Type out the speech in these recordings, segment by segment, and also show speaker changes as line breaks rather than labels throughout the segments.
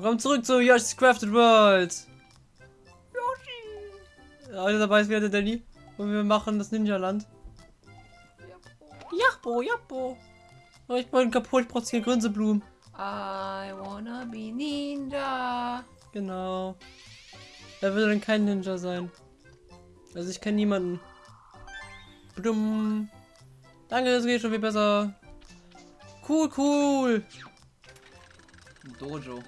Willkommen zurück zu Yoshi's Crafted World. Yoshi. Alle dabei ist wieder der Danny. Und wir machen das Ninja-Land. Jachbo, Jachbo. Oh, ich bin kaputt, ich brauche hier Grünseblumen.
I wanna be Ninja.
Genau. Wer will denn kein Ninja sein? Also ich kenne niemanden. Blum. Danke, es geht schon viel besser. Cool, cool.
Dojo.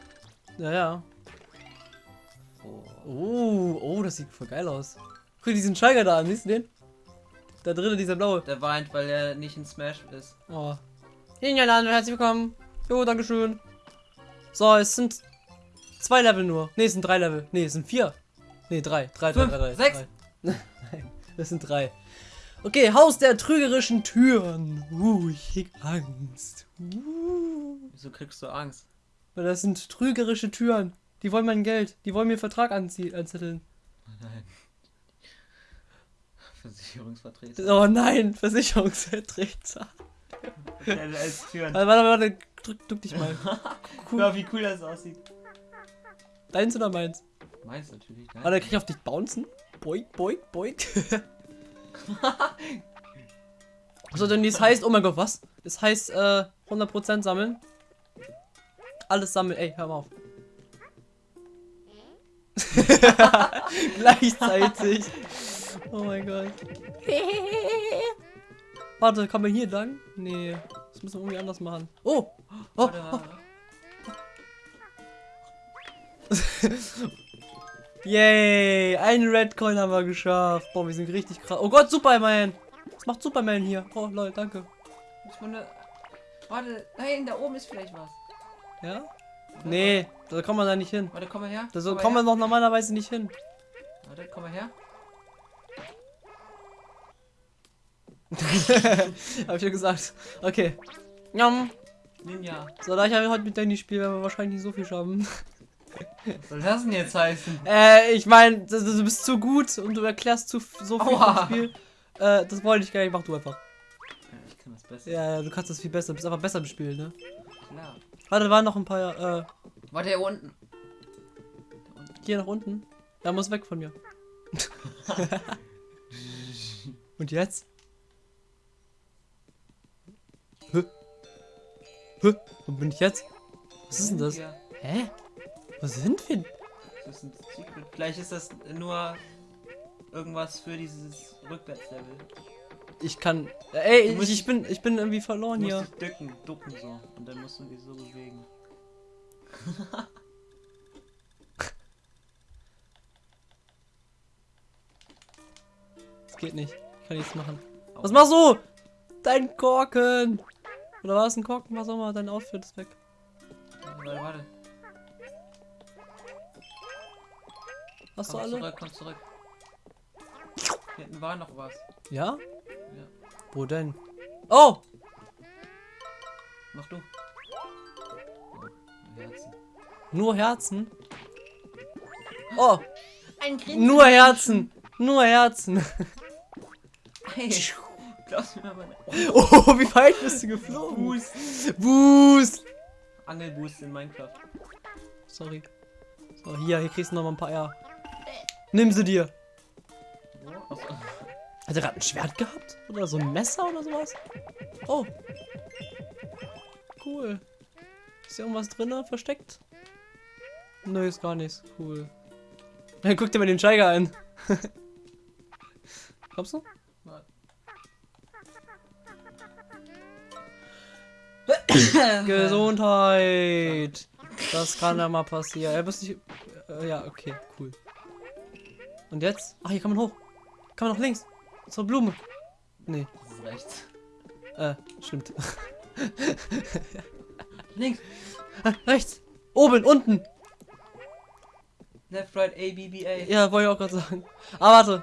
Ja, ja.
Oh.
Oh, oh, das sieht voll geil aus. Guck diesen Steiger da an, siehst du den? Da drinnen, dieser blaue.
Der weint, weil er nicht in Smash ist.
Oh. Ninja-Land, herzlich willkommen. Jo, dankeschön. So, es sind zwei Level nur. Ne, es sind drei Level. Ne, es sind vier. Ne, drei. Drei, drei,
Fünf,
drei, drei.
sechs.
Drei. Nein, es sind drei. Okay, Haus der trügerischen Türen. Uh, ich krieg Angst. Uh.
Wieso kriegst du Angst?
Weil das sind trügerische Türen. Die wollen mein Geld. Die wollen mir Vertrag anzetteln.
Nein. Versicherungsvertreter.
Oh nein, Versicherungsvertreter.
Der als Türen.
Warte, warte, warte. Drück, drück dich mal. Cool.
Ja, wie cool das aussieht.
Deins oder meins?
Meins natürlich, ne?
Warte, krieg ich auf dich bouncen? Boink, boink, boink. so, denn dies heißt, oh mein Gott, was? Es heißt, äh, 100% sammeln. Alles sammeln. Ey, hör mal auf. Gleichzeitig. Oh mein Gott. Warte, kann man hier lang? Nee. Das müssen wir irgendwie anders machen. Oh! Oh!
Warte.
Yay! Einen Red Coin haben wir geschafft. Boah, wir sind richtig krass. Oh Gott, Superman! Was macht Superman hier? Oh lol, danke.
Ich meine, warte, nein, da oben ist vielleicht was.
Ja? Nee, da kommt man da nicht hin.
Warte, komm mal her.
Da so kommt man doch normalerweise nicht hin.
Warte, komm mal her.
Hab ich ja gesagt. Okay. Njam.
Ninja.
So, da ich ja heute mit Danny spiele, werden wir wahrscheinlich nicht so viel schaffen.
Was soll das denn jetzt heißen?
Äh, ich meine, du, bist zu gut und du erklärst zu so viel vom Spiel. Äh, das wollte ich gar nicht, mach du einfach.
Ja, ich kann das besser.
Ja, du kannst das viel besser, du bist einfach besser im Spiel, ne?
Klar.
Warte, da waren noch ein paar, äh,
Warte, hier unten. Da unten.
hier nach unten. Er muss weg von mir. und jetzt? Hä? Hä? Wo bin ich jetzt? Was ist denn das? Hä? Wo sind wir?
das ist ein Secret. Vielleicht ist das nur irgendwas für dieses Rückwärtslevel.
Ich kann. Ey,
Du
ich, ich bin ich bin irgendwie verloren
Du
hier.
musst dich ducken, ducken so. Und dann musst du dich so bewegen.
Das geht nicht. Ich kann nichts machen. Was machst du? Dein Korken! Oder war es ein Korken? Was auch immer, dein Outfit ist weg.
Warte, warte.
Hast du
Komm
alle?
zurück, komm zurück. Hier hinten war noch was.
Ja? Wo denn? Oh!
Mach du. Oh, Herzen.
Nur Herzen? Oh!
Ein Grinsen.
Nur Herzen! Nur Herzen!
Hey, du mir meine
Oh, wie weit bist du geflogen?
Boost.
Boost!
Angelboost in Minecraft.
Sorry. So, hier, hier kriegst du noch mal ein paar Eier. Nimm sie dir.
Wo?
Hat er gerade ein Schwert gehabt? Oder so ein Messer oder sowas? Oh. Cool. Ist hier irgendwas drin versteckt? Nö, ist gar nichts. Cool. Dann guck dir mal den Steiger an. Kommst du?
Warte.
Gesundheit. Das kann ja mal passieren. Er muss nicht. Äh, ja, okay, cool. Und jetzt? Ach, hier kann man hoch. Kann man noch links. Zur Blume. Nee,
Das ist rechts.
äh, stimmt.
Links.
Ah, Rechts. Oben, unten.
Left, right, A, B, B, A.
Ja, wollte ich auch gerade sagen. Ah, warte.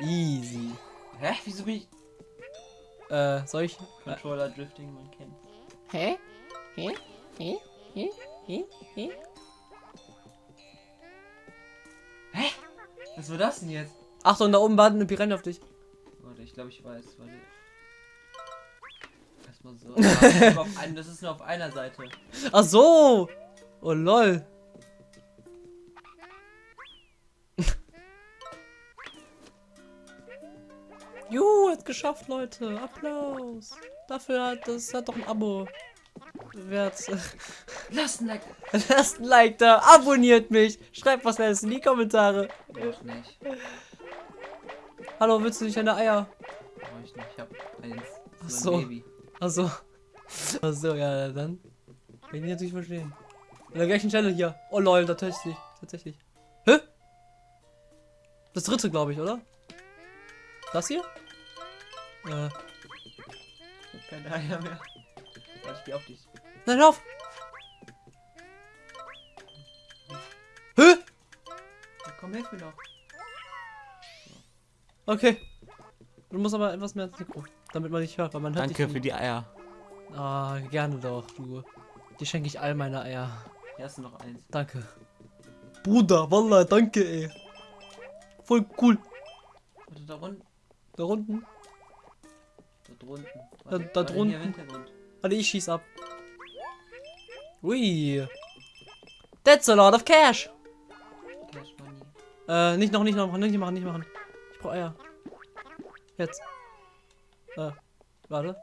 Easy.
Hä? Wieso bin ich.
Äh, soll ich?
Controller Drifting, man kennt.
Hä? Hä? Hä? Hä? Hä? Hä?
Was war das denn jetzt?
Achtung, da oben warten eine Piranha auf dich.
Warte, ich glaube, ich weiß. Warte. Erstmal so. Ja, das, ist nur auf ein, das ist nur auf einer Seite.
Ach so. Oh lol. Juhu, hat geschafft, Leute. Applaus. Dafür hat das hat doch ein Abo. Wert.
Lass ein Like.
Lasst ein Like da, abonniert mich, schreibt was Nettes in die Kommentare.
Brauch nicht.
Hallo, willst du nicht deine Eier?
Brauch ich nicht. Ich hab eins.
Ach so.
Baby.
Achso. Achso, ja, dann. Kann ich natürlich verstehen. An der gleichen Stelle hier. Oh lol, tatsächlich. Tatsächlich. Hä? Das dritte, glaube ich, oder? Das hier? Äh.
Ich hab keine Eier mehr. Warte, ich geh auf dich.
Nein, hör auf! Hä?
Ja, komm, hilf mir doch.
Okay. Du musst aber etwas mehr ins Mikro, damit man dich hört, weil man hört dich nicht.
die Eier.
Ah, gerne doch, du. Die schenke ich all meine Eier.
Hier hast du noch eins.
Danke. Bruder, Wallah, danke, ey. Voll cool.
Warte, da unten.
Da unten.
Da drunten.
Da-
Warte,
da
warte,
drunten. Warte, ich schieß ab. Ui. That's a lot of cash.
Cash Money.
Äh, nicht noch, nicht noch, nicht machen, nicht machen. Ich brauche Eier. Jetzt. Äh, warte.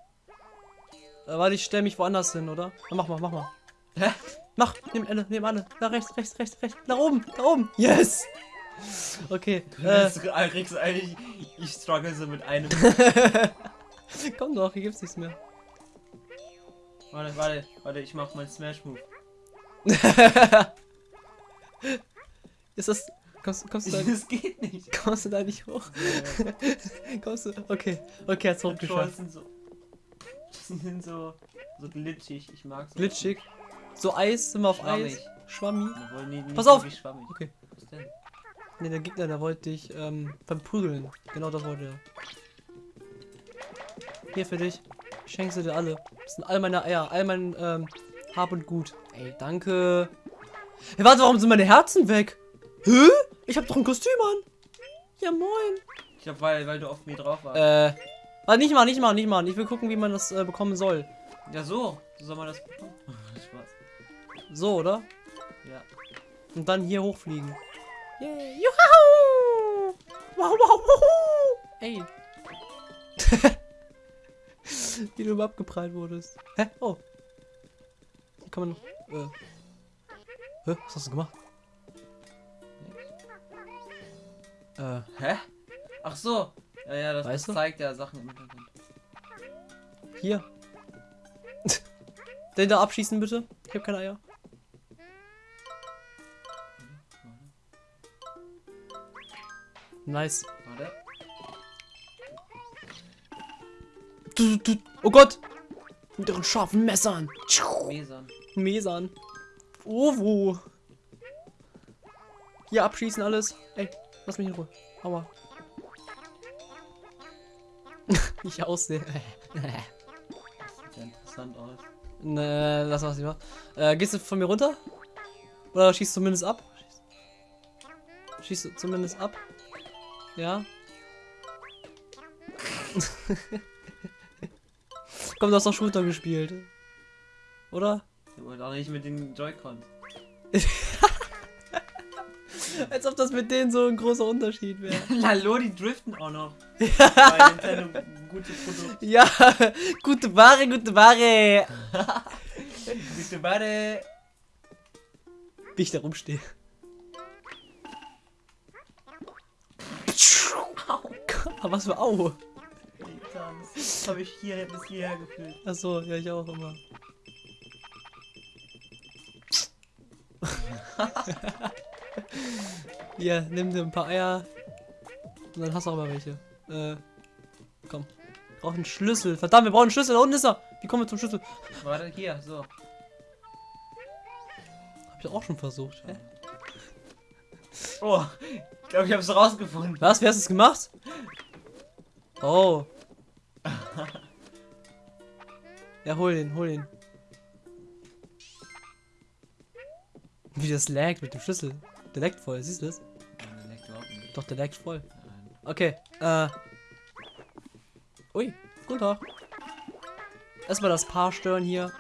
Äh, warte, ich stell mich woanders hin, oder? Na, mach mal, mach mal.
Hä?
Mach, nimm alle, nimm alle. Da rechts, rechts, rechts, rechts. Da oben, da oben. Yes. Okay. Äh,
du eigentlich. Ich struggle so mit einem.
komm doch, hier gibt's nichts mehr.
Warte, warte, warte, ich mach meinen Smash Move.
Ist das. Kommst, kommst, du da,
Das geht nicht.
kommst du da nicht hoch? kommst du. Okay, okay, hat's hochgeschafft.
sind so. sind so. so glitschig. Ich mag so.
Glitschig. So Eis, sind wir auf
Schwammig.
Eis. Schwammi.
Nee, nicht
Pass auf!
schwammig.
Okay.
Was denn?
Ne, der Gegner, der wollte dich ähm, verprügeln. Genau das wollte er. Hier für dich. Ich schenke sie dir alle. Das sind all meine Eier, all mein ähm, Hab und Gut. Ey, danke. Hey, warte, warum sind meine Herzen weg? Hä? Ich hab doch ein Kostüm an. Ja, moin.
Ich glaube, weil, weil du auf mir drauf warst.
Äh, warte, nicht mal, nicht mal, nicht mal. Ich will gucken, wie man das äh, bekommen soll.
Ja, so. So soll man das bekommen. Spaß.
So, oder?
Ja.
Und dann hier hochfliegen. Yay. Juhu! Wow, wow, wuhu! Ey. Wie du immer abgeprallt wurdest. Hä? Oh. Hier kann man noch. Äh. Hä? Was hast du gemacht? Äh.
Hä? Ach so. Ja, ja, das,
Weißt
das
du?
zeigt ja Sachen im Hintergrund.
Hier. Den da abschießen, bitte. Ich hab keine Eier. Nice.
Warte.
Du, du, oh Gott! Mit ihren scharfen Messern.
Mesern.
Mesern. Oh, wo? Hier abschießen alles. Lass mich in Ruhe. Aua. ich aussehe.
Das sieht ja interessant aus.
ne, lass was lieber. Äh, gehst du von mir runter? Oder schießt zumindest ab? Schießt du zumindest ab? Ja. Komm, du hast doch Shooter gespielt. Oder?
Aber auch nicht mit den Joy-Cons.
Als ob das mit denen so ein großer Unterschied wäre.
Lalo, die driften auch noch. Bei Nintendo gute Produkte.
Ja, gute Ware, gute Ware.
Gute Ware.
Wie ich da rumstehe. Aber was für Au.
Das habe ich hier bis hierher gefühlt.
Achso, ja, ich auch immer. Hier, nimm dir ein paar Eier. Und dann hast du auch mal welche. Äh, komm. Wir brauchen einen Schlüssel. Verdammt, wir brauchen einen Schlüssel. Da unten ist er. Wie kommen wir zum Schlüssel?
Warte, hier, so.
Hab ich auch schon versucht. Hä?
Oh, ich glaube, ich habe es rausgefunden.
Was? Wer hast es gemacht? Oh. Ja, hol den, hol den. Wie das laggt mit dem Schlüssel. Der laggt voll, siehst du das?
Nein, der leckt überhaupt nicht.
Doch, der laggt voll.
Nein.
Okay, äh. Ui, Tag. Erstmal das Paar stören hier.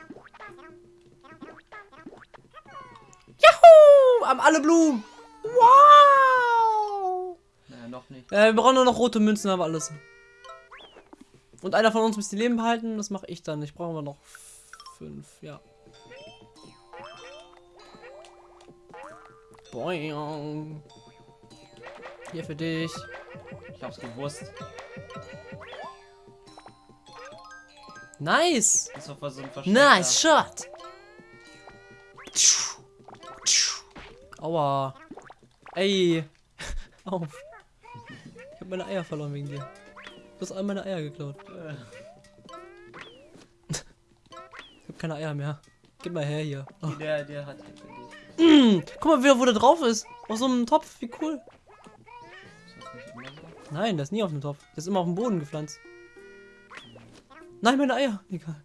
haben alle Blumen. Wow.
Naja, noch nicht.
Äh, wir brauchen nur noch rote Münzen, haben wir alles. Und einer von uns muss die Leben behalten. Das mache ich dann. Ich brauche aber noch fünf. Ja. Boing. Hier für dich.
Ich hab's gewusst.
Nice.
Das war so ein Verstecker.
Nice shot. Aua. Ey. Auf. Ich habe meine Eier verloren wegen dir. Du hast all meine Eier geklaut.
Äh,
Ich habe keine Eier mehr. Gib mal her hier. Oh.
Der, der hat
Mm, guck mal, wer wo der drauf ist. Auf so einem Topf. Wie cool.
Das?
Nein, der ist nie auf dem Topf. Der ist immer auf dem Boden gepflanzt. Nein, meine Eier. Egal.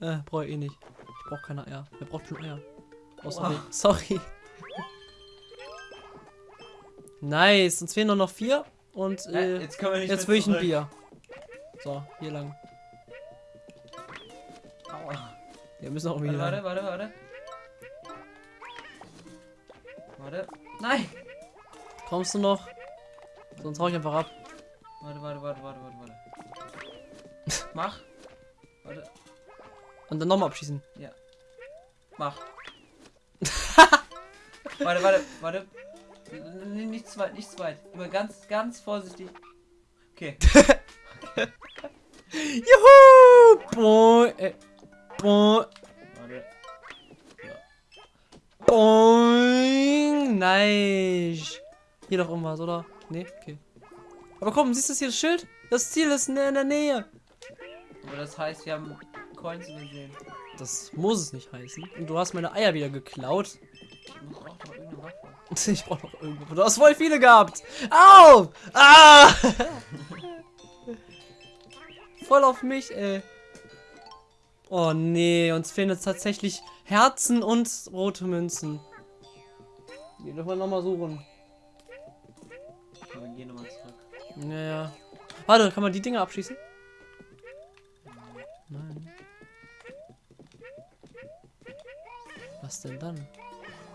Äh, brauche ich eh nicht. Ich brauche keine Eier. Wer braucht schon Eier? Oh, sorry.
Oha.
Sorry. nice. Uns fehlen nur noch vier. Und
Äh,
äh,
jetzt
jetzt will ich ein. Bier. So, hier lang.
Aua.
Wir müssen auch irgendwie
Warte, warte, warte, warte. Warte. Nein!
Kommst du noch? Sonst hau ich einfach ab.
Warte, warte, warte, warte, warte, warte. Mach. Warte.
Und dann nochmal abschießen.
Mach. warte, warte, warte. N- n- Nicht zu weit, nicht zu weit. Immer ganz, ganz vorsichtig. Okay.
Juhu! Boing. Äh, boing.
Warte.
Boing. Nice. Hier doch irgendwas, oder? Nee, okay. Aber komm, siehst du hier das Schild? Das Ziel ist in der in der Nähe.
Aber das heißt, wir haben Coins gesehen.
Das muss es nicht heißen. Und du hast meine Eier wieder geklaut.
Ich auch noch irgendeine Waffe.
Ich brauch noch irgendwo. Du hast voll viele gehabt. Au! Ah! voll auf mich, ey. Oh nee, uns fehlen jetzt tatsächlich Herzen und rote Münzen. Die dürfen wir nochmal suchen.
Aber gehen nochmal zurück.
Naja. Warte, kann man die Dinger abschießen? Nein. Was denn dann?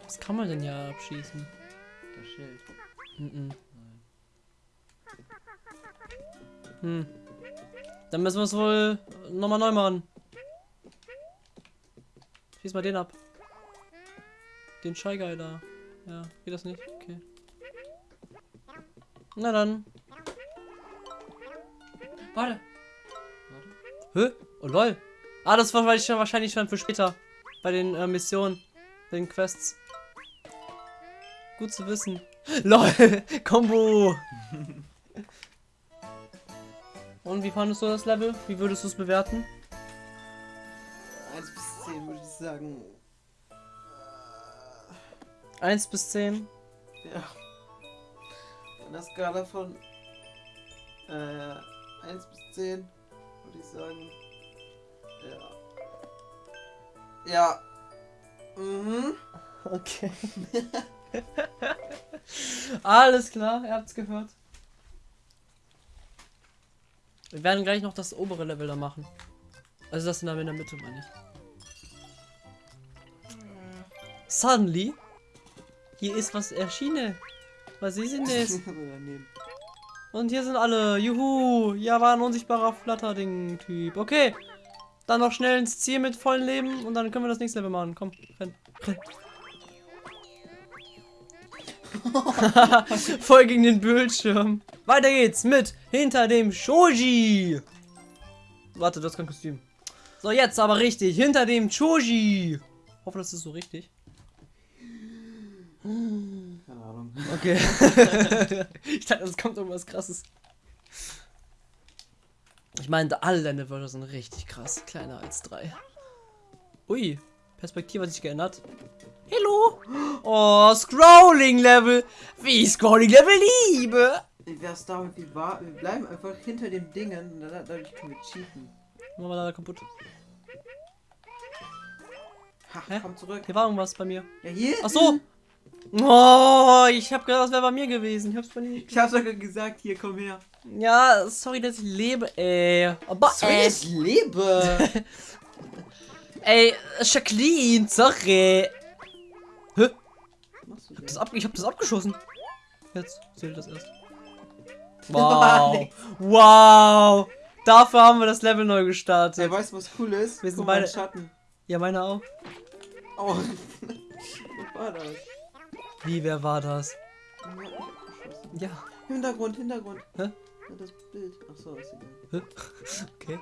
Was kann man denn ja abschießen?
Das Schild.
Mhm. Hm. Dann müssen wir es wohl nochmal neu machen. Schieß mal den ab. Den Guy da. Ja, geht das nicht? Okay. Na dann.
Warte.
Hä? Oh lol. Ah, das war wahrscheinlich schon- wahrscheinlich schon für später. Bei den äh, Missionen. Bei den Quests. Gut zu wissen. LOL! Combo! Und wie fandest du das Level? Wie würdest du es bewerten?
1 bis 10 würde ich sagen.
1 bis 10.
Ja. Von der Skala von äh, 1 bis 10 würde ich sagen. Ja. Ja. Mhm.
Okay. Alles klar, ihr habt's gehört. Wir werden gleich noch das obere Level da machen. Also das in der Mitte, meine ich. Suddenly, hier ist was erschienen. Was ist denn das? Und hier sind alle. Juhu. Ja, war ein unsichtbarer Flatterding-Typ. Okay. Dann noch schnell ins Ziel mit vollen Leben und dann können wir das nächste Level machen. Komm, renn. renn. Voll gegen den Bildschirm. Weiter geht's mit hinter dem Shoji. Warte, das ist kein Kostüm. So, jetzt aber richtig. Hinter dem Choji. Hoffe, das ist so richtig.
Keine Ahnung.
Okay. ich dachte, es kommt irgendwas krasses. Ich meine, alle deine Wörter sind richtig krass. Kleiner als drei. Ui, Perspektive hat sich geändert. Hello. Oh, Scrolling Level. Wie ich Scrolling Level liebe.
Wie wär's damit? Wir, war, wir bleiben einfach hinter dem Dingen dadurch können wir cheaten.
Machen wir leider kaputt.
Ha,
Hä?
komm zurück.
Hier war irgendwas bei mir.
Ja, hier.
Ach so. Oh, ich habe gedacht, das wäre bei mir gewesen. Ich hab's bei nicht.
Ich hab's sogar gesagt, hier, komm her.
Ja, sorry, dass ich lebe, ey. Aber ey,
ich lebe.
ey, Jacqueline, sorry. Hä?
machst du
Das ab, ich habe das abgeschossen. Jetzt seht ihr das erst. Wow. Wow. Dafür haben wir das Level neu
Ey,
gestartet.
weißt du, was cool ist?
Wir sind
Guck mal,
beide-
Schatten.
Ja, meine auch.
Oh, was war das?
Wie, wer war das?
Ja. Hintergrund, Hintergrund.
Hä?
Ja, das Bild. Ach so, ist egal.
Hä? Okay.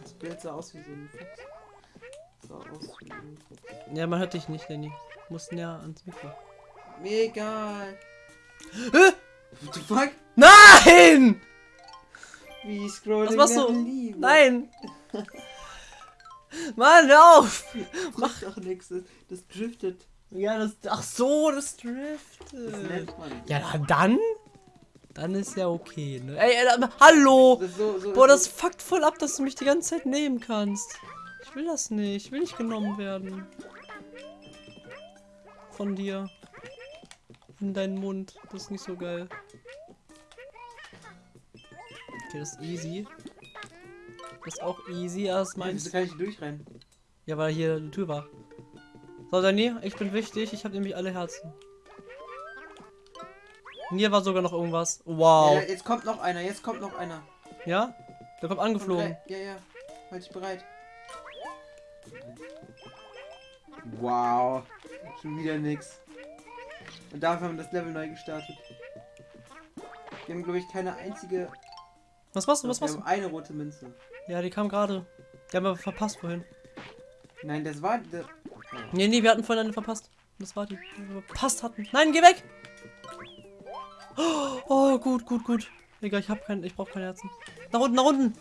Das Bild sah aus wie so ein Fuchs. Sah aus wie ein Fuchs.
Ja, man hört dich nicht, Danny. Musst näher ans Mikro.
Mir egal.
Hä?
What the fuck?
Nein!
Wie scrolling
Was machst du?
Leave.
Nein! Mann, hör auf!
Mach doch nichts. Das driftet.
Ja, das. Ach so, das
Das
driftet.
man.
Ja, dann. Dann ist ja okay, ne? Ey, ey, aber- hallo!
Das so, so
Boah, das fuckt voll ab, dass du mich die ganze Zeit nehmen kannst. Ich will das nicht. Ich will nicht genommen werden. Von dir. In deinen Mund. Das ist nicht so geil. Okay, das ist easy. Das ist auch easy, erst
Nein, wieso
meins.
kann ich durchrennen?
Ja, weil hier die Tür war. So, Dani, ich bin wichtig. Ich habe nämlich alle Herzen. Hier war sogar noch irgendwas. Wow.
Ja, jetzt kommt noch einer, jetzt kommt noch einer.
Ja? Der kommt
Komm,
angeflogen.
drei- Ja, ja. Halt dich bereit. Wow. Schon wieder nix. Und dafür haben wir das Level neu gestartet. Wir haben, glaube ich, keine einzige.
Was machst du? Was
wir
machst
haben
du?
eine rote Münze.
Ja, die kam gerade. Die haben wir verpasst vorhin.
Nein, das war. Der...
Nee, nee, wir hatten vorhin eine verpasst. Das war die, die wir verpasst hatten. Nein, geh weg! Oh, gut, gut, gut. Egal, ich hab keinen, ich brauche keine Herzen. Nach unten, nach unten!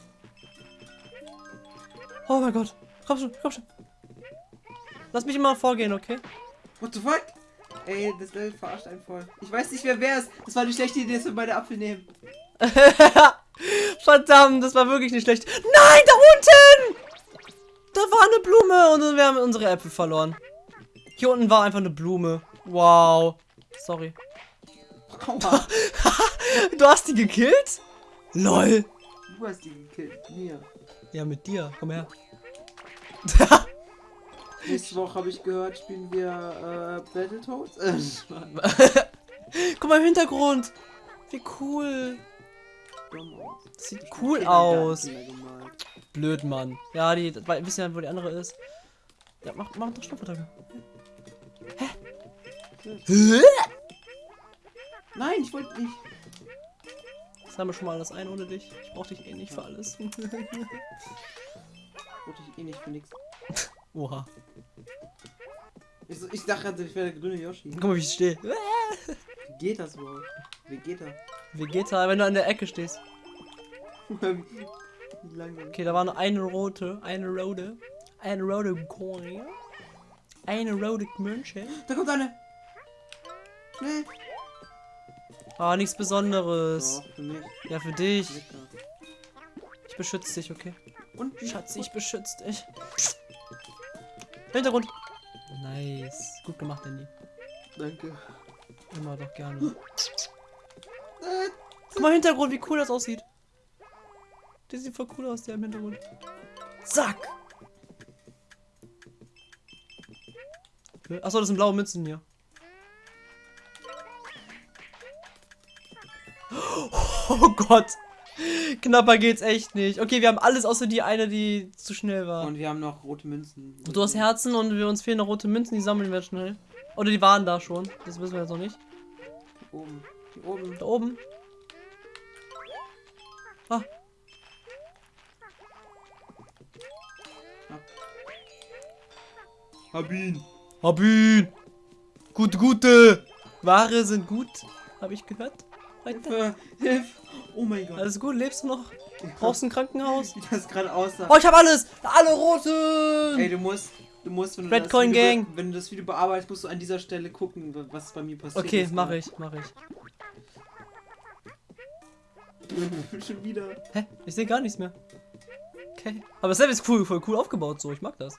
Oh mein Gott. Komm schon, komm schon. Lass mich immer vorgehen, okay?
What the fuck? Ey, das Level verarscht einen voll. Ich weiß nicht, wer wer ist. Das war eine schlechte Idee, dass wir beide Apfel nehmen.
Verdammt, das war wirklich nicht schlecht. Nein! Da war eine Blume und wir haben unsere Äpfel verloren. Hier unten war einfach eine Blume. Wow. Sorry. Du hast die gekillt? LOL.
Du hast die gekillt. Mir.
Ja, mit dir. Komm her.
Nächste Woche habe ich gehört, spielen wir äh, Battletoads.
Guck mal im Hintergrund. Wie cool.
Dumm aus.
Das sieht cool aus. Blöd, Mann. Ja, die wissen ja, wo die andere ist. Ja, mach, mach doch Schnuppertage. Hä?
Nein, ich wollte nicht.
Das haben wir schon mal alles ein ohne dich. Ich brauch dich eh nicht für alles.
Ich eh nicht für nix.
Oha.
Ich, ich dachte, ich wäre der grüne Yoshi.
Guck mal, wie ich stehe.
Wie geht das überhaupt? Wie geht er?
Vegeta, wenn du an der Ecke stehst. Okay, da war nur eine rote, eine rote, eine rote Coin, eine rote Münche.
Da kommt eine. Schnell.
Ah, nichts Besonderes.
So, für.
Ja, für dich. Ich beschütze dich, okay?
Und
Schatz, ich beschütze dich. Hintergrund. Nice. Gut gemacht, Danny.
Danke.
Immer doch gerne. Guck mal, Hintergrund, wie cool das aussieht. Der sieht voll cool aus, der im Hintergrund. Zack. Achso, das sind blaue Münzen hier. Oh Gott. Knapper geht's echt nicht. Okay, wir haben alles außer die eine, die zu schnell war.
Und wir haben noch rote Münzen.
Du hast Herzen und wir uns fehlen noch rote Münzen, die sammeln wir schnell. Oder die waren da schon. Das wissen wir jetzt noch nicht.
Hier oben. Hier oben.
Da oben. Ah.
Hab ihn.
Hab ihn. Gut, gute. Ware sind gut. Habe ich gehört.
Hilfe. Hilfe. Oh mein Gott.
Alles gut, lebst du noch? Brauchst du ein Krankenhaus?
Wie das gerade aussah.
Oh, ich habe alles. Alle roten.
Ey, du musst, du musst, wenn du,
Red
das
Coin
Video,
Gang.
wenn du das Video bearbeitest, musst du an dieser Stelle gucken, wa- was bei mir passiert
Okay,
ist.
mache ich, mache ich.
Schon wieder.
Hä? Ich sehe gar nichts mehr. Okay. Aber das Level ist cool, voll cool aufgebaut so. Ich mag das.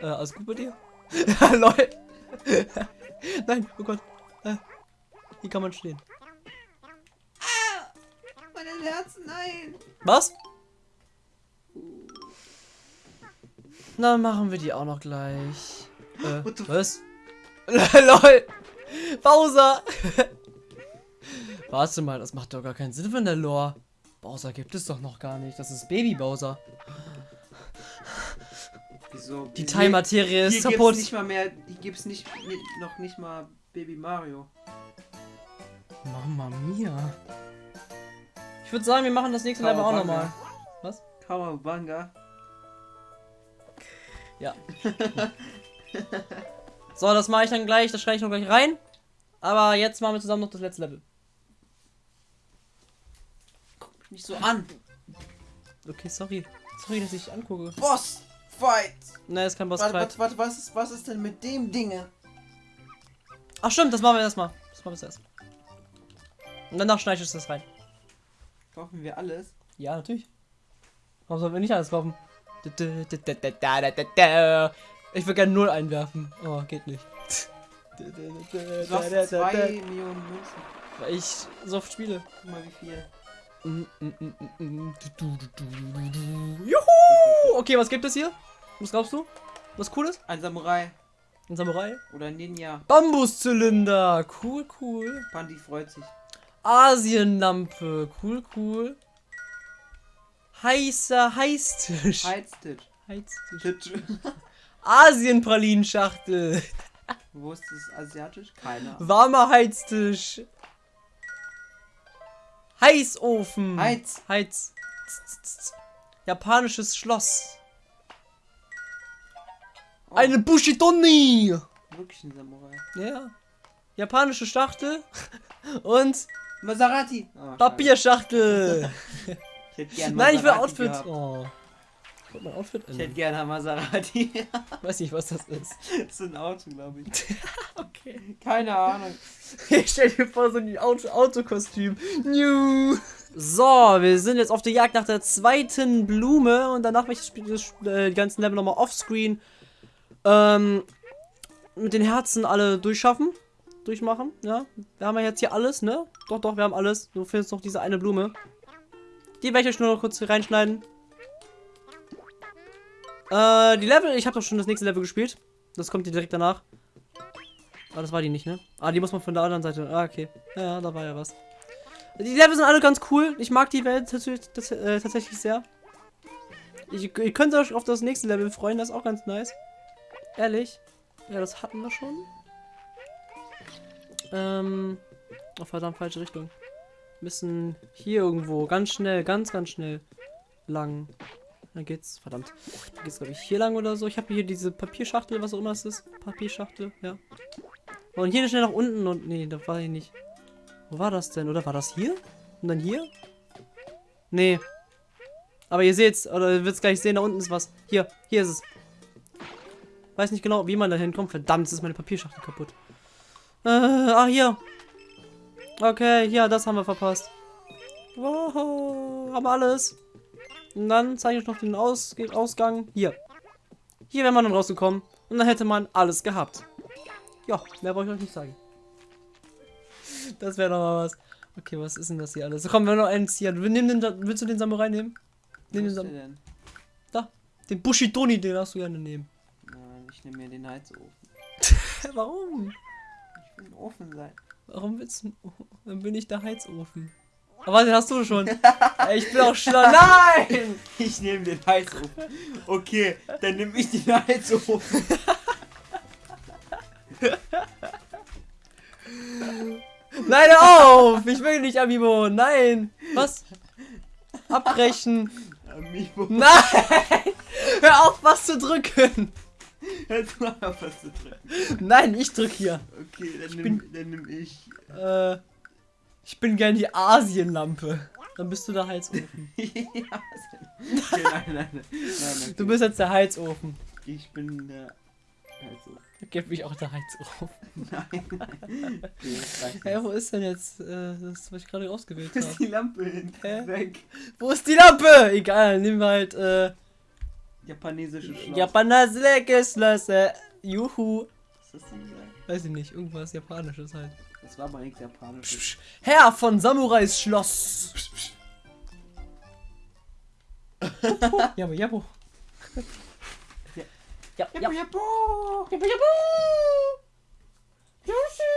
Äh, alles gut bei dir? Lol. Nein, oh Gott. Äh, hier kann man stehen.
Meine Herzen, nein.
Was? Na, machen wir die auch noch gleich. Äh, was? lol. Bowser! Warte mal, das macht doch gar keinen Sinn von der Lore. Bowser gibt es doch noch gar nicht. Das ist Baby Bowser.
Wieso?
Die Teilmaterie
Hier
ist
gibt's
kaputt.
nicht mal mehr, hier gibt's nicht, ni- noch nicht mal Baby Mario.
Mama mia. Ich würde sagen, wir machen das nächste Level auch nochmal. Was?
Kawabanga.
Ja. so, das mache ich dann gleich. Das schreibe ich noch gleich rein. Aber jetzt machen wir zusammen noch das letzte Level.
Guck mich nicht so an.
Okay, sorry. Sorry, dass ich angucke.
Boss Fight.
Ne, ist kein Boss
Warte,
Fight.
warte, warte, was ist, was ist denn mit dem Dinge?
Ach stimmt, das machen wir erstmal. Das machen wir erst. Und danach schneide ich das rein.
Kaufen wir alles?
Ja, natürlich. Warum sollen wir nicht alles kaufen? Ich will gerne null einwerfen. Oh, geht nicht.
Du hast zwei Millionen Münzen.
Weil ich so oft spiele.
Guck mal wie viel.
Juhu! Okay, was gibt es hier? Was glaubst du? Was cooles?
Ein Samurai
Ein Samurai?
oder ein Ninja.
Bambuszylinder. Cool, cool.
Pandi freut sich.
Asienlampe. Cool, cool. Heißer Heißtisch.
Heiztisch.
Heiztisch. Asienpralinschachtel.
Wo ist das asiatisch? Keiner.
Warmer Heiztisch. Heißofen.
Heiz.
Heiz. Japanisches Schloss.
Oh,
Eine Bushidoni.
Wirklich ein Samurai.
Ja. Japanische Schachtel und
Maserati. Oh,
Papierschachtel.
Ich hätte gerne
Nein, ich will Outfit. Oh. Ich mein Outfit
Ich hätte gerne ein Maserati.
Weiß nicht, was das ist.
das ist ein Auto, glaube ich.
Okay.
Keine Ahnung.
Ich stell dir vor, so ein Auto Autokostüm. New. So, wir sind jetzt auf der Jagd nach der zweiten Blume und danach werde ich das Spiel- äh, die ganzen Level nochmal offscreen ähm, mit den Herzen alle durchschaffen. Durchmachen, ja. Wir haben ja jetzt hier alles, ne? Doch, doch, wir haben alles. Du findest noch diese eine Blume. Die werde ich euch nur noch kurz reinschneiden. Äh, die Level, ich habe doch schon das nächste Level gespielt. Das kommt hier direkt danach. Ah, das war die nicht, ne? Ah, die muss man von der anderen Seite. Ah, okay. Ja, da war ja was. Die Level sind alle ganz cool. Ich mag die Welt tatsächlich, tats äh, tatsächlich sehr. Ich, ihr könnt euch auf das nächste Level freuen, das ist auch ganz nice. Ehrlich. Ja, das hatten wir schon. Ähm. Oh, verdammt, falsche Richtung. Müssen hier irgendwo ganz schnell, ganz, ganz schnell lang. Dann geht's, verdammt. Dann geht's, glaube ich, hier lang oder so. Ich habe hier diese Papierschachtel, was auch immer es ist. Papierschachtel, ja. Und hier schnell nach unten und. Nee, da war ich nicht. Wo war das denn? Oder war das hier? Und dann hier? Nee. Aber ihr seht's, oder ihr wird's gleich sehen, da unten ist was. Hier, hier ist es. Weiß nicht genau, wie man da hinkommt. Verdammt, ist meine Papierschachtel kaputt. Äh, ah, hier. Okay, ja, das haben wir verpasst. Wow, haben wir alles. Und dann zeige ich noch den Aus Ausgang. Hier. Hier wäre man dann rausgekommen. Und dann hätte man alles gehabt. Ja, mehr wollte ich euch nicht sagen. Das wäre doch mal was. Okay, was ist denn das hier alles? So, komm, wir noch eins hier. Wir nehmen den, willst du den Samurai nehmen? Nimm den,
ist der
Sam
denn?
da. Den Bushidoni, den darfst du gerne nehmen.
Nein, ich nehme mir den Heizofen.
Warum?
Ich will ein Ofen sein.
Warum willst du... Dann bin ich der Heizofen. Aber den hast du schon. Ey, ich bin auch schlau. Nein!
Ich nehme den Heizofen. Okay, dann nehme ich den Heizofen.
Nein, hör auf! Ich will nicht, Amiibo. Nein! Was? Abbrechen.
Amiibo.
Nein! Hör auf, was zu drücken!
Jetzt mal auf was zu drücken.
Nein, ich drück hier.
Okay, dann
bin-
nehme dann nehm ich.
Äh, ich bin gern die Asienlampe. Dann bist du der Heizofen.
ja, okay, nein, nein, nein. nein okay.
Du bist jetzt der Heizofen.
Ich bin der Heizofen.
Gib mich auch der Heizofen.
Nein, nein. Das jetzt.
wo ist denn jetzt äh, das, was ich gerade ausgewählt
Wo ist
habe?
die Lampe hin?
Hä?
Weg.
Wo ist die Lampe? Egal, nehmen wir halt äh,
Japanesische Schloss.
Japaner Geschlösser. Juhu.
Was hast du gesagt?
Weiß ich nicht, irgendwas Japanisches halt.
Das war aber nichts Japanisches.
Psch, Herr von Samurais Schloss. Jabo, jabo.
Ja.
Ja. Yoshi.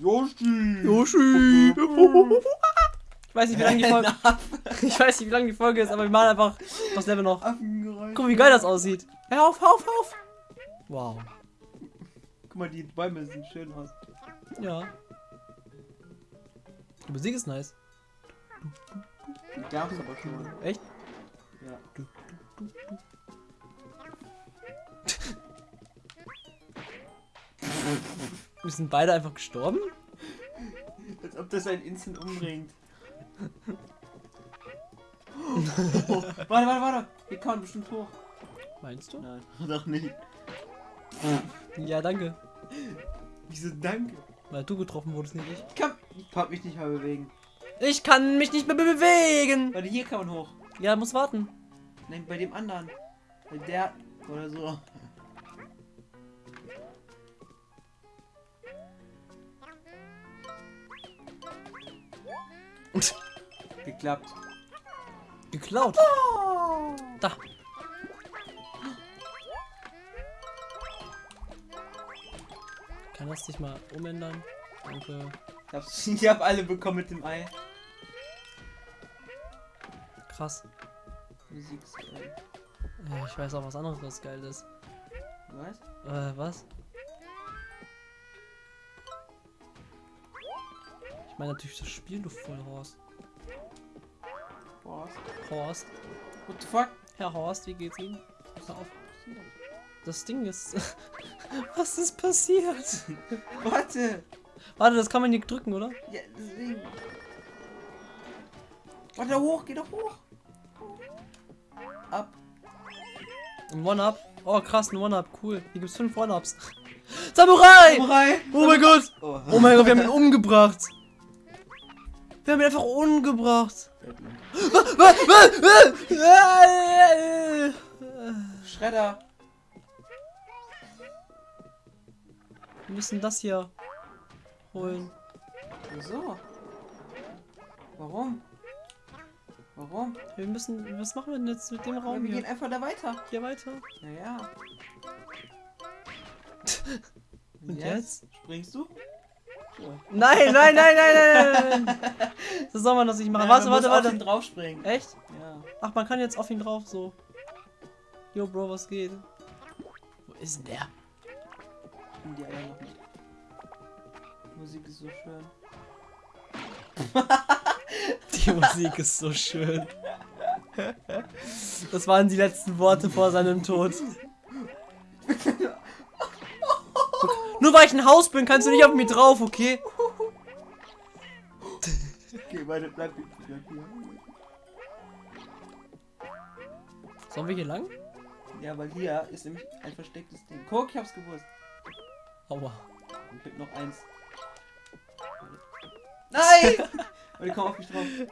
Yoshi!
Yoshi! Ich weiß nicht, wie lange die Folge. Ich weiß nicht, wie lange die Folge ist, aber wir machen einfach das Level noch. Guck mal, wie geil das aussieht. Hör auf, hör auf, hör auf. Wow.
Guck mal, die Bäume sehen schön aus.
Ja. Die Musik ist nice.
Die gab's aber schon.
Echt?
Ja.
Wir sind beide einfach gestorben?
Als ob das ein Instant umbringt. warte, warte, warte. Hier kann man bestimmt hoch.
Meinst du?
Nein, doch nicht.
Ja, danke.
Wieso danke?
Weil du getroffen wurdest, nicht ich.
Ich kann, ich kann mich nicht mal bewegen.
Ich kann mich nicht mehr be bewegen.
Warte, hier kann man hoch.
Ja, muss warten.
Nein, bei dem anderen. Bei der oder so. Geklappt.
Geklaut. Da. Kann das dich mal umändern? Danke.
Ich hab's- Ich hab alle bekommen mit dem Ei.
Krass.
Musik ist geil.
Ich weiß auch was anderes, was geil ist.
Was?
Äh, was? Ich meine natürlich das Spiel, du Vollhorst. Horst.
What the fuck?
Herr Horst, wie geht's Ihnen? Hör auf. Das Ding ist... was ist passiert?
Warte.
Warte, das kann man nicht drücken, oder?
Ja, deswegen. Warte, hoch, geh doch hoch. Ab.
Ein One-Up. Oh, krass, ein One-Up. Cool. Hier gibt's fünf One-Ups. Samurai!
Samurai!
Oh mein Gott!
Oh,
Oh mein Gott, wir haben ihn umgebracht. Wir haben ihn einfach umgebracht.
Schredder.
Wir müssen das hier holen.
Wieso? Warum? Warum?
Wir müssen. Was machen wir denn jetzt mit dem
Ja,
Raum
wir gehen
hier?
einfach da weiter.
Hier weiter.
Naja.
Und jetzt?
Springst du? Ja.
Nein, nein, nein, nein, nein, nein. Das soll man das nicht machen.
Ja,
warte,
muss
warte,
auf ihn
warte.
draufspringen.
Echt?
Ja.
Ach, man kann jetzt auf ihn drauf so. Yo, Bro, was geht? Wo ist denn der?
Bin die Eier noch nicht. Die Musik ist so schön.
Die Musik ist so schön. Das waren die letzten Worte vor seinem Tod. Nur weil ich ein Haus bin, kannst du nicht auf mich drauf, okay?
Okay, warte, bleib hier. Bleib hier.
Sollen wir hier lang?
Ja, weil hier ist nämlich ein verstecktes Ding. Guck, ich hab's gewusst.
Aua.
Und gibt noch eins. Nein! Warte, komm auf mich drauf.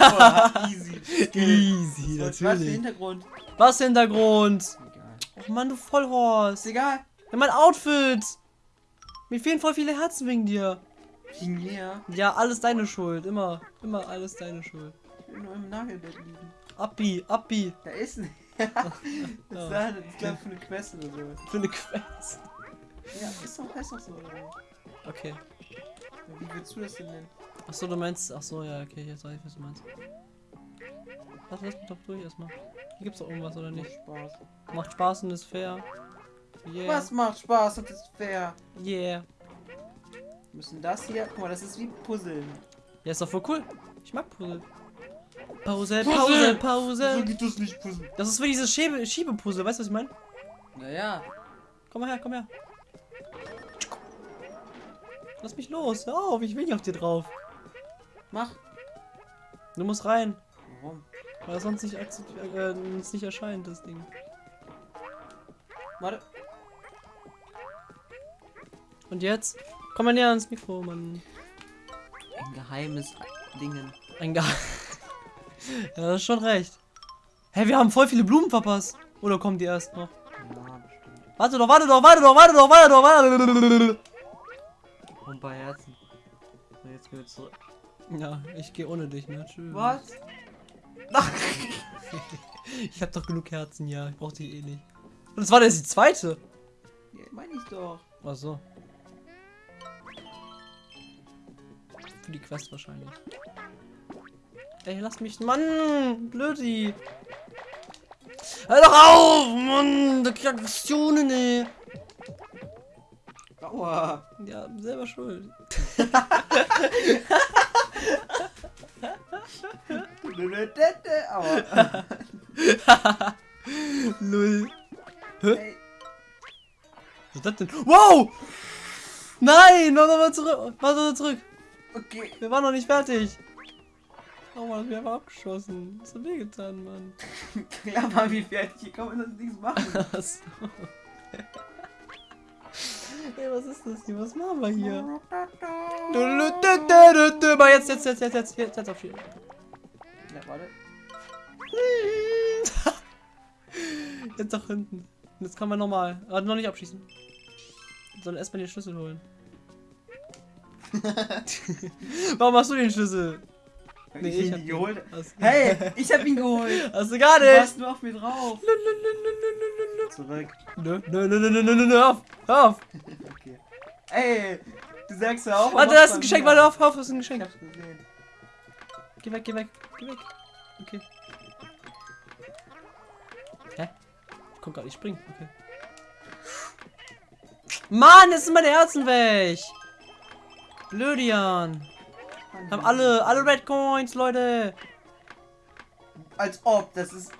Oh, easy.
Easy,
Was war das für Hintergrund?
Was Hintergrund? Mann, du Vollhorst.
Ist egal.
Ja, mein Outfit. Mir fehlen voll viele Herzen wegen dir.
Wegen mir.
Ja, alles deine Schuld. Immer, immer alles deine Schuld.
Ich will nur im Nagelbett liegen.
Abbi, Abbi.
Da ist nicht. das
Ja.
ist da, das ist glaub ich für eine Quest oder so.
Für eine Quest.
Ja, ist doch, heißt doch so. Oder?
Okay.
Wie willst du das denn nennen?
Achso, du meinst. Achso, ja, okay, jetzt weiß ich, was du meinst. Lass, lass mich doch durch erstmal. Hier gibt's doch irgendwas, oder
Macht
nicht?
Spaß.
Macht Spaß und ist fair. Yeah.
Was macht Spaß und ist fair?
Yeah.
Wir müssen das hier. Guck mal, das ist wie Puzzeln.
Ja, ist doch voll cool. Ich mag Puzzle. Pause,
Puzzle!
Pause, Pause.
geht das nicht Puzzeln.
Das ist für dieses Schiebe Schiebepuzzle, weißt du, was ich meine?
Naja.
Komm mal her, komm her. Lass mich los, hör auf, ich will nicht auf dir drauf.
Mach.
Du musst rein? Weil sonst nicht, äh, uns nicht erscheint, das Ding.
Warte.
Und jetzt? Komm mal näher ans Mikro, Mann.
Ein geheimes Dingen.
Ein Ge Ja, das ist schon recht. Hä, wir haben voll viele Blumen verpasst. Oder kommen die erst noch?
Ja, bestimmt.
Warte doch, warte doch, warte doch, warte doch, warte doch, warte doch.
Und paar Herzen. So, jetzt gehen wir zurück.
Ja, ich gehe ohne dich, ne? Tschüss.
Was?
Ich hab doch genug Herzen, ja. Ich brauch die eh nicht. Und das war jetzt die zweite.
Ja, Meine ich doch.
Ach so. Für die Quest wahrscheinlich. Ey, lass mich. Mann! Blödi! Hör doch auf! Mann! Da kriegt Aggressionen, ey!
Aua.
Ja, selber schuld.
Aua.
Lull.
Ey,
Was ist das denn? Wow! Nein! Mach doch mal zurück! Mach doch mal zurück!
okay.
Wir waren noch nicht fertig! Oh Mann, wir haben abgeschossen. Das hat wehgetan, Mann.
Ja, Mann, wie fertig. Hier kann man das nichts machen.
Achso. Ey, was ist das hier? Was machen wir hier? Mal jetzt, jetzt, jetzt, jetzt, jetzt, jetzt, jetzt auf Schild.
Ja, warte.
Jetzt nach hinten. Jetzt kann man nochmal. Aber noch nicht abschießen. Sondern erstmal den Schlüssel holen. Warum hast du den Schlüssel? Nee,
ich
ich
ihn
hab den.
geholt. Hey, ich hab ihn geholt.
hast du gar
Du
nicht!
warst nur auf mir drauf.
Nö, nö, nö, nö, nö, nö, nö.
Zurück.
Nö, nö, nö, nö, nö, nö, nö, nö, auf! Hör auf!
Okay. Ey, du sagst ja auch.
Warte, das ist ein Geschenk, warte auf, auf, das ist ein
Ich
Geschenk.
hab's gesehen.
Geh weg, geh weg, geh weg. Okay. Hä? Ich komm grad nicht springen, okay. Mann, jetzt sind meine Herzen weg! Blödian. Haben alle, alle Red Coins, Leute.
Als ob, das ist.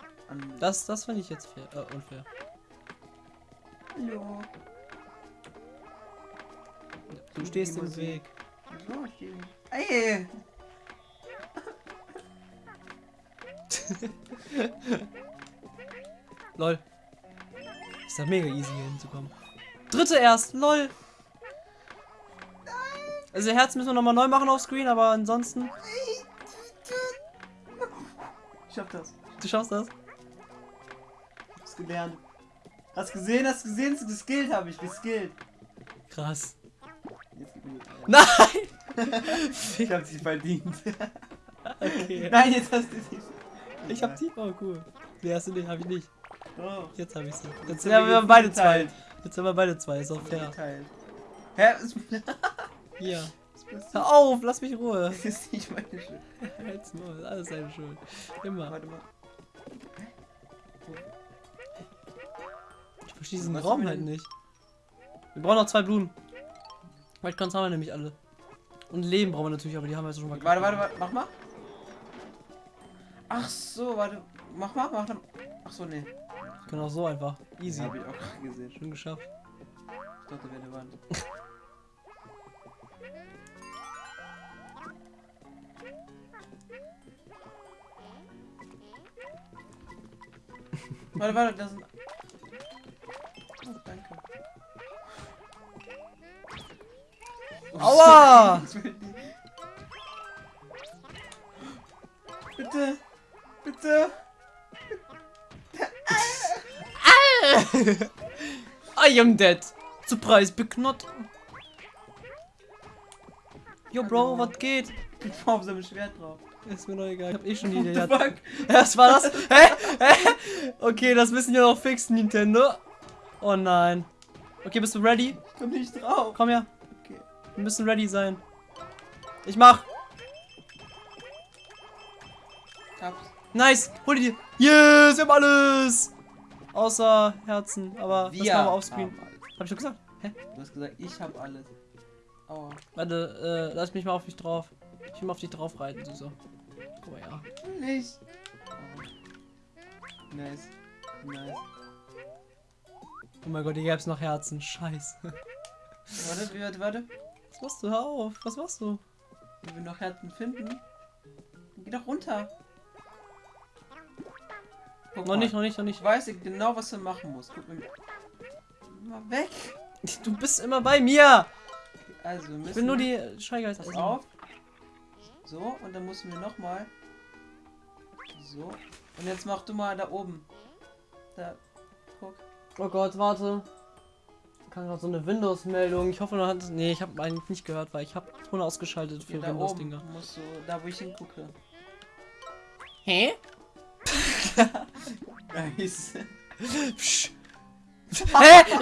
Das, das finde ich jetzt fair, äh, unfair.
Hallo.
Du stehst im. Weg.
So, ich geh- Ey!
Lol. Ist ja mega easy hier hinzukommen. Dritte erst, lol. Also Herz müssen wir nochmal neu machen auf Screen, aber ansonsten.
Ich schaff das.
Du schaffst das.
Ich hab's gelernt. Hast gesehen, hast gesehen, geskillt habe ich, geskillt.
Krass. Nein!
Ich hab sie verdient.
okay.
Nein, jetzt hast du sie.
Ich hab die. Oh, cool. Die hast du nicht, hab ich nicht.
Oh.
Jetzt hab ich sie. Jetzt,
Jetzt
haben
wir
beide
geteilt.
zwei. Jetzt haben wir beide zwei, ist auch fair.
Geteilt. Hä?
Hier. Hör auf, lass mich in Ruhe.
Das ist nicht meine Schuld.
Halt's Maul, alles seine Schuld. Immer.
Warte mal.
Ich verstehe diesen Raum halt nicht. Wir brauchen noch zwei Blumen. Weil Cons haben wir nämlich alle. Und Leben brauchen wir natürlich, aber die haben wir jetzt schon mal.
Warte, warte, warte, mach mal. Ach so, warte. Mach mal, mach mal. Ach so, nee.
Genau so einfach. Easy.
Hab ich auch gerade gesehen.
Schon geschafft.
Ich dachte, wäre eine Wand. warte, warte, das sind. Oh, danke.
Aua!
Bitte! Bitte!
I am dead. Surprise, Knot. Yo, Bro, was geht?
Ich brauch so ein Schwert drauf.
Ist mir noch egal. Ich hab eh schon die Idee.
fuck?
Was war das? Hä? Hä? Okay, das müssen wir noch fixen, Nintendo. Oh nein. Okay, bist du ready?
Ich komm nicht drauf.
Komm her.
Okay.
Wir müssen ready sein. Ich mach.
Hab's.
Nice. Hol die. Yes, wir haben alles. Außer Herzen. Aber das machen wir offscreen. Hab ich doch gesagt. Hä?
Du hast gesagt, ich hab alles. Aua.
Warte, äh, lass mich mal auf dich drauf. Ich will mal auf dich drauf reiten. Guck mal, ja.
Nicht. Oh. Nice. Nice.
Oh mein Gott, hier gäb's noch Herzen. Scheiße.
Warte, warte, warte.
Was machst du? Hör auf. Was machst du?
Wenn wir noch Herzen finden. dann Geh doch runter. Guck
Noch
mal.
nicht, noch nicht, noch
Ich
nicht.
weiß genau, was du machen musst. Guck mal. Mal weg.
Du bist immer bei mir.
Also, wir müssen.
Ich bin nur die Scheigeist.
Pass auf. So, und dann müssen wir nochmal. So. Und jetzt mach du mal da oben. Da. Guck.
Oh Gott, warte. Ich kann gerade so eine Windows-Meldung. Ich hoffe, du hast. Nee, ich habe eigentlich nicht gehört, weil ich habe Ton ausgeschaltet für
oben
Windows-Dinger.
musst du, da wo ich hingucke.
Hä?
Nice.
Hä?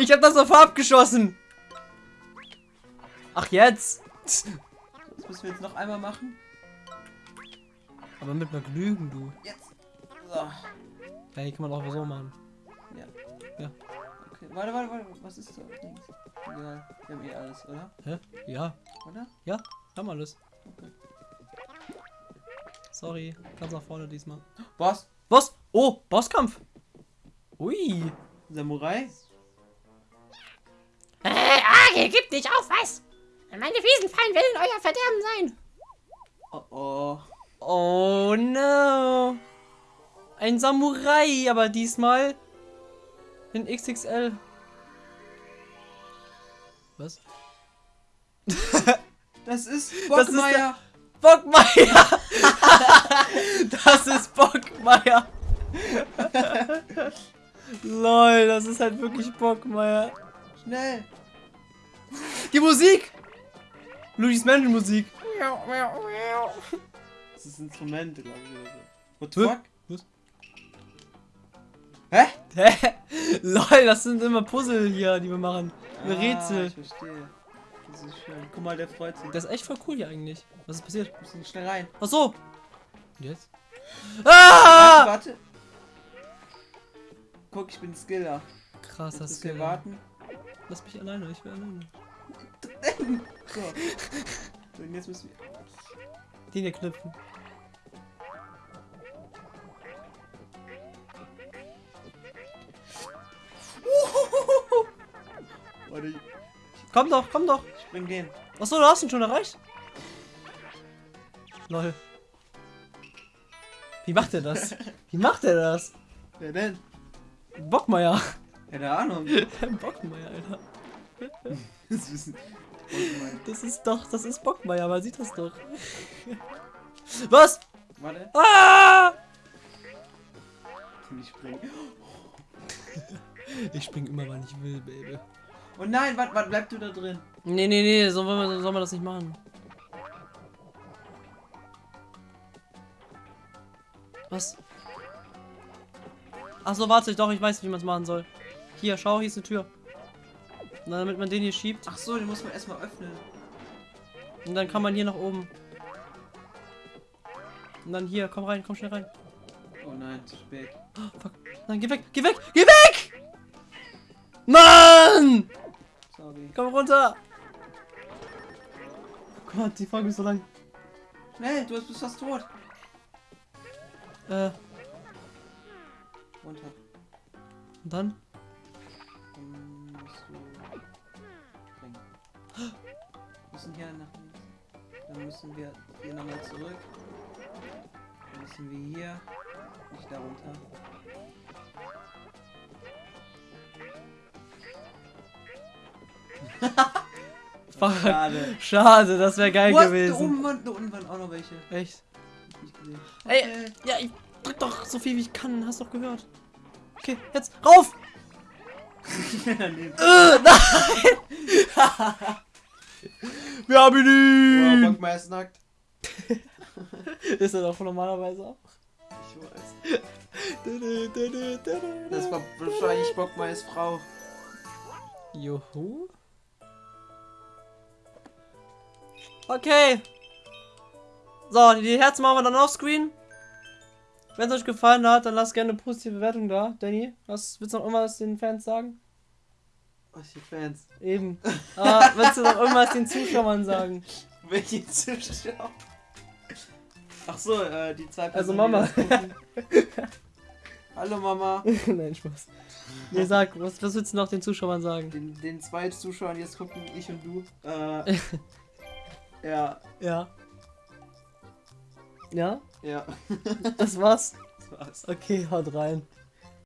Ich hab das auf abgeschossen. Ach jetzt.
Das müssen wir jetzt noch einmal machen.
Aber mit Vergnügen, du.
Jetzt. So.
Ja, hier kann man auch so machen.
Okay. Warte, warte, warte. Was ist da? Links. Egal. Wir haben eh alles, oder?
Hä? Ja,
Oder?
haben alles.
Okay.
Sorry, ganz nach vorne diesmal.
Boss.
Was? Oh, Bosskampf. Ui.
Samurai.
Äh, Agel, gib nicht auf, was? Meine Wiesenfallen werden euer Verderben sein.
Oh oh.
Oh no. Ein Samurai, aber diesmal in XXL. Was?
Das ist
Das ist
Bockmeier.
Bockmeier! das ist Bockmeier! Lol, das ist halt wirklich Bockmeier.
Schnell.
Die Musik! Luigi's Mansion Musik.
Das ist Instrumente, glaube ich, oder so. What the
Hä?
fuck?
Was?
Hä?
Hä? Lol, das sind immer Puzzle hier, die wir machen.
Ah,
Rätsel.
Ich verstehe. Das ist schön. Guck mal, der freut sich.
Das ist echt voll cool hier eigentlich. Was ist passiert?
Wir müssen schnell rein.
Ach so. Und jetzt? Ah!
Warte. Guck, ich bin Skiller.
Krass, das ist
warten.
Lass mich alleine, ich will alleine.
So. so. Und jetzt müssen wir.
Den hier knüpfen.
Warte, ich
Komm doch, komm doch.
spring den.
Achso, du hast ihn schon erreicht. Lol. Wie macht er das? Wie macht er das?
Wer denn?
Bockmeier.
Keine Ahnung.
Bockmeier, Alter.
Das
ist doch, das ist Bockmeier, man sieht das doch. Was?
Warte.
Ah!
Ich spring.
Ich spring immer, wann ich will, Baby.
Oh nein, warte, warte, bleib du da drin.
Nee, nee, nee, so wollen wir, soll man das nicht machen. Was? Achso, warte, doch, ich weiß, wie man es machen soll. Hier, schau, hier ist eine Tür. Dann, damit man den hier schiebt.
Ach so, den muss man erstmal öffnen.
Und dann kann man hier nach oben. Und dann hier, komm rein, komm schnell rein.
Oh nein, zu spät.
Oh, fuck. Nein, geh weg, geh weg, geh weg! Mann!
Sorry.
Komm runter! Oh Gott, die Folge ist so lang.
Schnell, du bist fast tot.
Äh,
Runter.
und? Dann
müssen hier nach. Dann müssen wir hier nochmal zurück. Dann müssen wir hier. Nicht darunter.
Fuck.
Schade.
Schade, das wäre geil
What? Da
gewesen.
oben waren, da unten waren auch noch welche.
Echt?
Gesehen.
Ey.
Okay.
Ja, ich drück doch so viel wie ich kann, hast doch gehört. Okay, jetzt rauf!
Daneben.
Äh, nein! Wir haben
Oh,
ihn!
Bockmeier ist nackt.
Ist er doch normalerweise auch.
Ich weiß. Das war wahrscheinlich Bockmeiers Frau.
Juhu. Okay. So, die Herzen machen wir dann offscreen. Wenn es euch gefallen hat, dann lasst gerne eine positive Bewertung da. Danny, was willst du noch irgendwas den Fans sagen?
Was für Fans?
Eben. Aber willst du noch irgendwas den Zuschauern sagen?
Welche Zuschauer? Ach so, äh, die zwei
Also
Personen,
Mama.
die das gucken. Hallo Mama.
Nein, Spaß. Nee, sag, was, was willst du noch den Zuschauern sagen?
Den, den zwei Zuschauern, die jetzt gucken, ich und du. Äh, ja,
Ja. Ja?
ja.
Das war's?
Das war's.
Okay, haut rein.